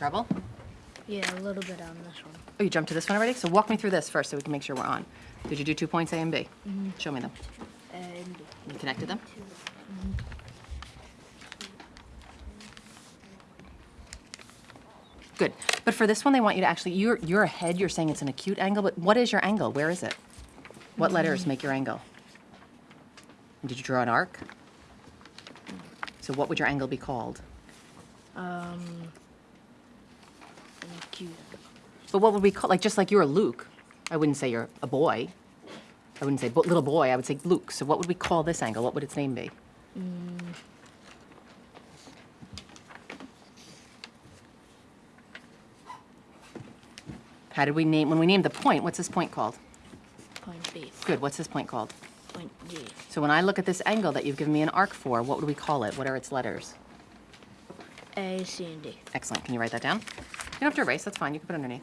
trouble? Yeah, a little bit on this one. Oh, you jumped to this one already? So walk me through this first so we can make sure we're on. Did you do two points A and B? Mm-hmm. Show me them. And You connected them? Mm-hmm. Good. But for this one, they want you to actually, you're, you're ahead, you're saying it's an acute angle, but what is your angle? Where is it? What letters mm-hmm. make your angle? Did you draw an arc? So what would your angle be called? Um. But what would we call, like, just like you're a Luke, I wouldn't say you're a boy. I wouldn't say bo- little boy, I would say Luke. So what would we call this angle? What would its name be? How did we name, when we named the point, what's this point called? Point B. Good, what's this point called? Point G. So when I look at this angle that you've given me an arc for, what would we call it? What are its letters? A, C, and D. Excellent, can you write that down? You don't have to erase, that's fine, you can put it underneath.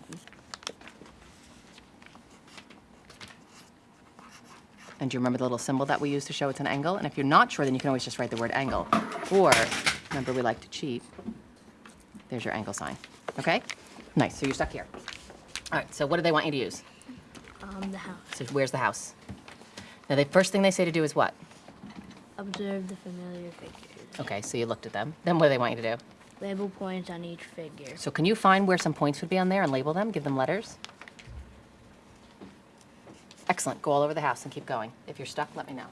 And do you remember the little symbol that we use to show it's an angle? And if you're not sure, then you can always just write the word angle. Or, remember we like to cheat, there's your angle sign, okay? Nice, so you're stuck here. All right, so what do they want you to use? Um, the house. So where's the house? Now, the first thing they say to do is what? Observe the familiar figures. Okay, so you looked at them. Then what do they want you to do? Label points on each figure. So can you find where some points would be on there and label them, give them letters? Excellent, go all over the house and keep going. If you're stuck, let me know.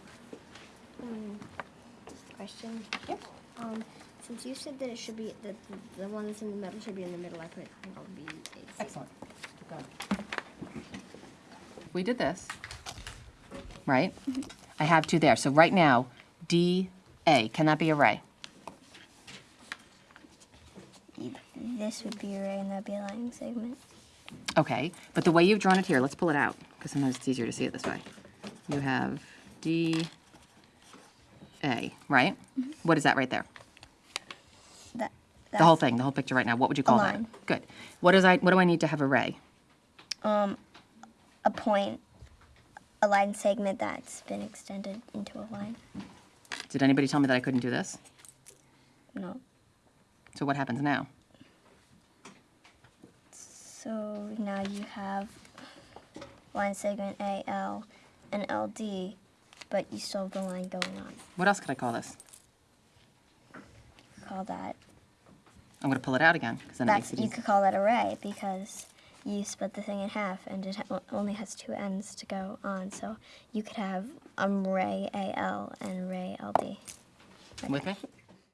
Question. Yep. Um, since you said that it should be that the, the one that's in the middle should be in the middle, I put angle B. A, C. Excellent, keep going. We did this, right? I have two there, so right now, D, A, can that be a ray? This would be a ray and that'd be a line segment. Okay, but the way you've drawn it here, let's pull it out, because sometimes it's easier to see it this way. You have D, A, right? What is that right there? That. The whole thing, the whole picture right now, what would you call that? Good. What is I, what do I need to have a ray? Um, a point, a line segment that's been extended into a line. Did anybody tell me that I couldn't do this? No. So what happens now? So now you have line segment AL and LD, but you still have the line going on. What else could I call this? Call that. I'm gonna pull it out again, because then it makes it you easy. could call that a ray because you split the thing in half and it ha- only has two ends to go on. So you could have um ray AL and ray LD. With me?